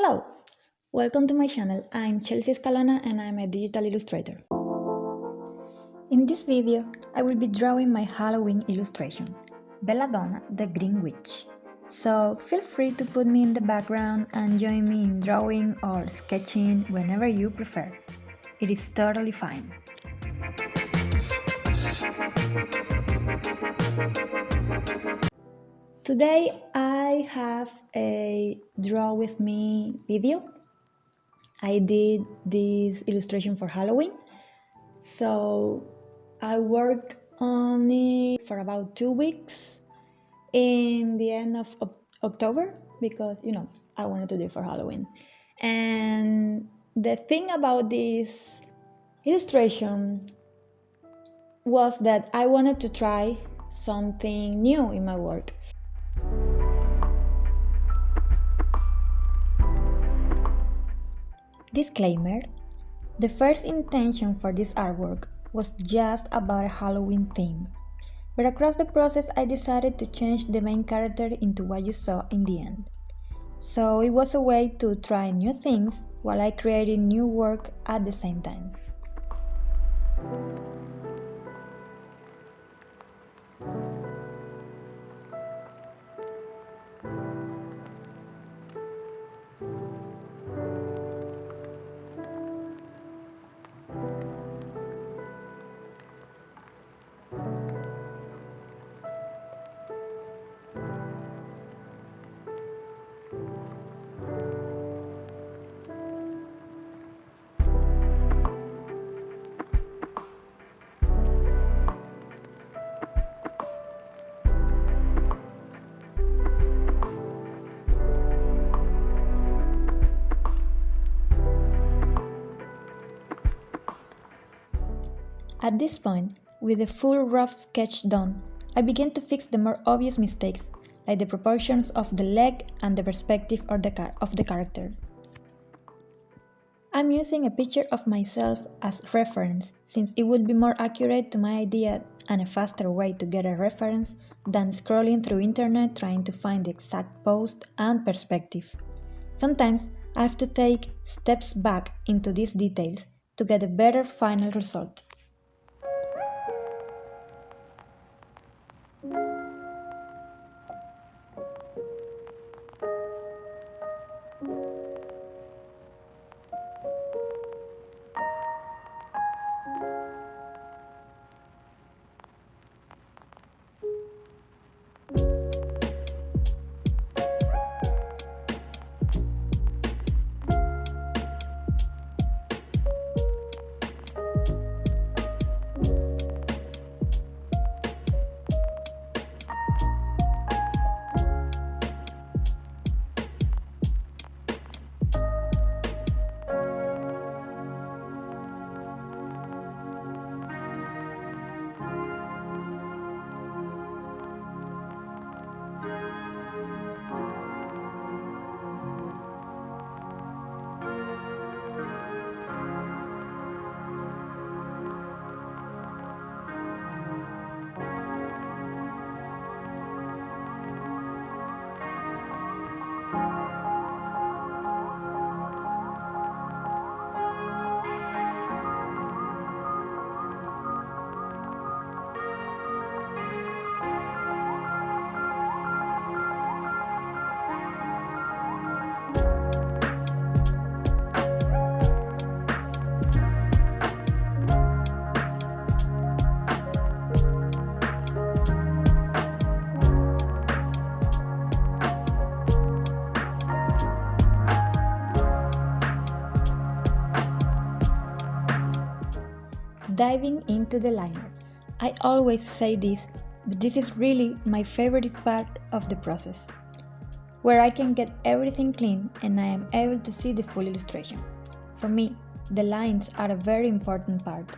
Hello! Welcome to my channel. I'm Chelsea Escalona and I'm a digital illustrator. In this video, I will be drawing my Halloween illustration, Belladonna the Green Witch. So feel free to put me in the background and join me in drawing or sketching whenever you prefer. It is totally fine. Today I have a draw with me video. I did this illustration for Halloween. So I worked on it for about two weeks in the end of October because, you know, I wanted to do it for Halloween. And the thing about this illustration was that I wanted to try something new in my work. Disclaimer The first intention for this artwork was just about a Halloween theme, but across the process I decided to change the main character into what you saw in the end. So it was a way to try new things while I created new work at the same time. At this point, with the full rough sketch done, I began to fix the more obvious mistakes, like the proportions of the leg and the perspective of the, of the character. I'm using a picture of myself as reference since it would be more accurate to my idea and a faster way to get a reference than scrolling through internet trying to find the exact post and perspective. Sometimes I have to take steps back into these details to get a better final result. Diving into the liner. I always say this, but this is really my favorite part of the process, where I can get everything clean and I am able to see the full illustration. For me, the lines are a very important part.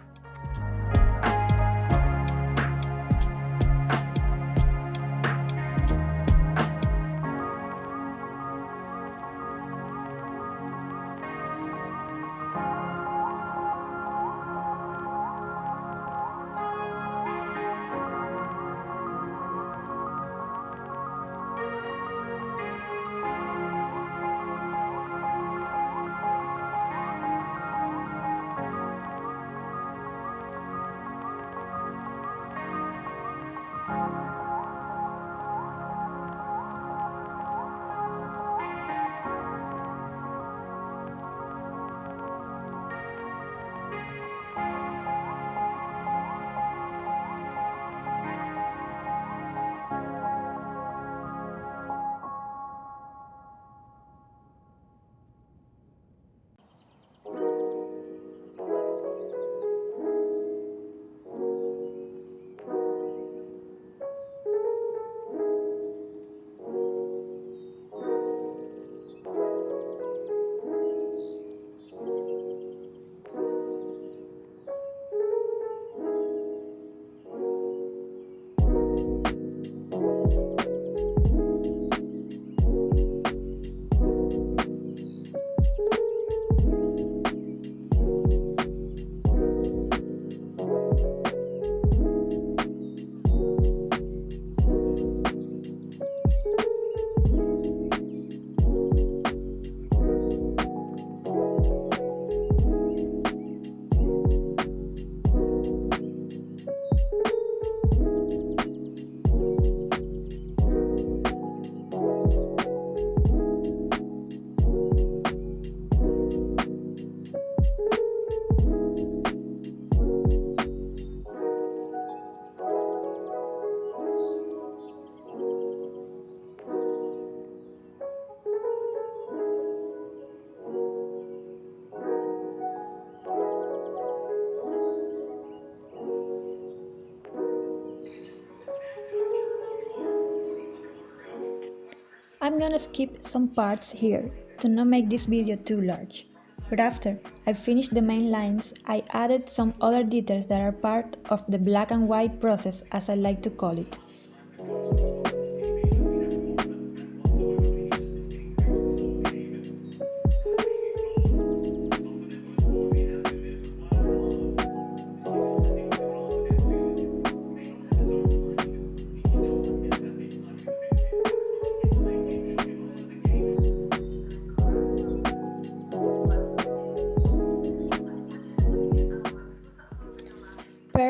Gonna skip some parts here to not make this video too large. But after I finished the main lines, I added some other details that are part of the black and white process as I like to call it.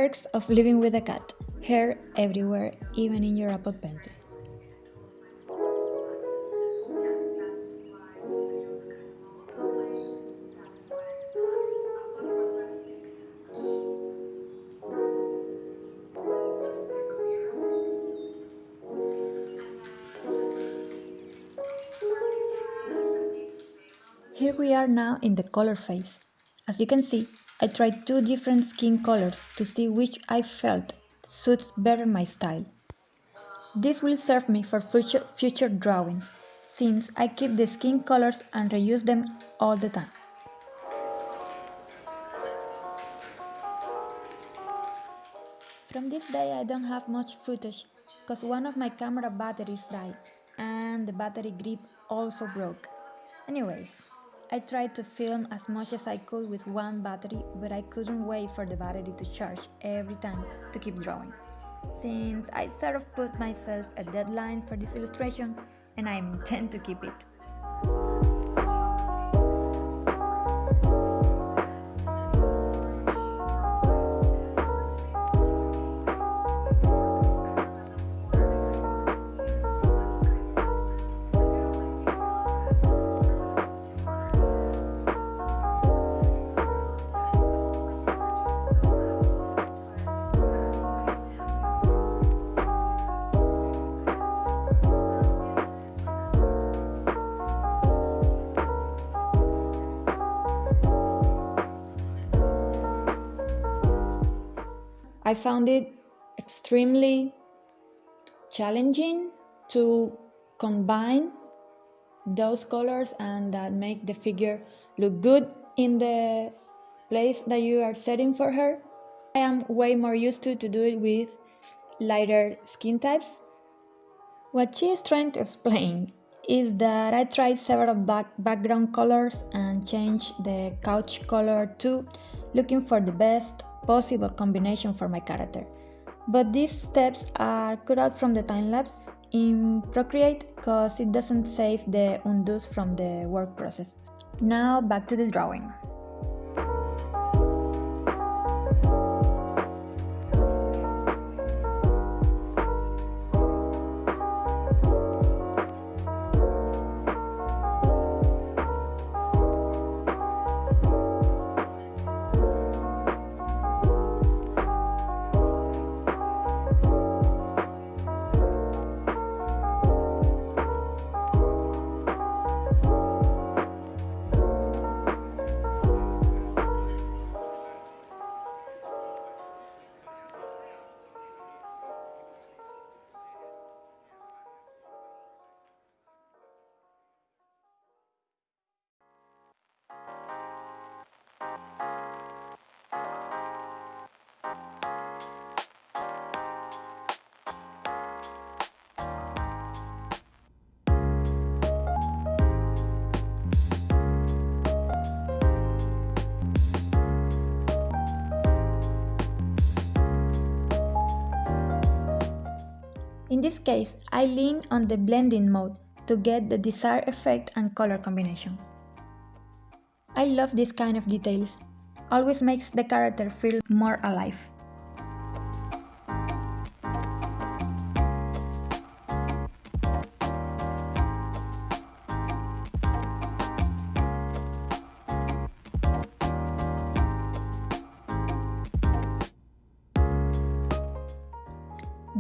Perks of living with a cat. Hair everywhere, even in your Apple Pencil. Here we are now in the color phase. As you can see, I tried two different skin colors to see which I felt suits better my style. This will serve me for future, future drawings, since I keep the skin colors and reuse them all the time. From this day I don't have much footage, cause one of my camera batteries died, and the battery grip also broke. Anyways, I tried to film as much as I could with one battery, but I couldn't wait for the battery to charge every time to keep drawing. Since I sort of put myself a deadline for this illustration, and I intend to keep it. I found it extremely challenging to combine those colors and that make the figure look good in the place that you are setting for her. I am way more used to to do it with lighter skin types. What she is trying to explain is that I tried several back background colors and changed the couch color too, looking for the best possible combination for my character. But these steps are cut out from the time-lapse in Procreate because it doesn't save the undos from the work process. Now back to the drawing. In this case, I lean on the blending mode to get the desired effect and color combination. I love this kind of details, always makes the character feel more alive.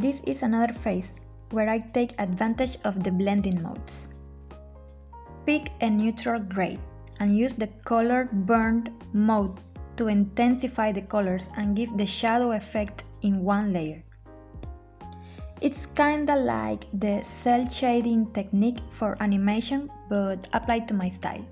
This is another phase where I take advantage of the blending modes. Pick a neutral gray and use the color burn mode to intensify the colors and give the shadow effect in one layer. It's kinda like the cel shading technique for animation, but applied to my style.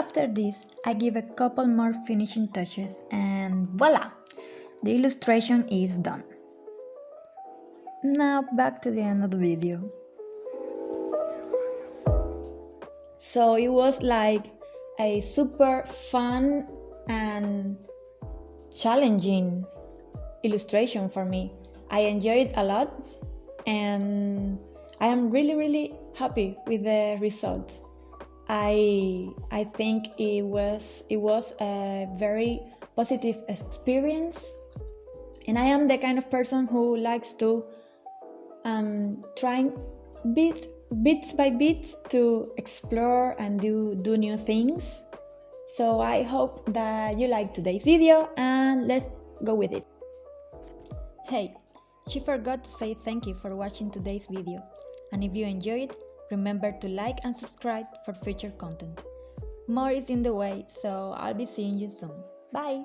After this, I give a couple more finishing touches and voila! The illustration is done. Now back to the end of the video. So it was like a super fun and challenging illustration for me. I enjoyed it a lot and I am really really happy with the results. I I think it was it was a very positive experience, and I am the kind of person who likes to um, try bit bits by bit to explore and do do new things. So I hope that you like today's video and let's go with it. Hey, she forgot to say thank you for watching today's video and if you enjoyed Remember to like and subscribe for future content. More is in the way, so I'll be seeing you soon. Bye!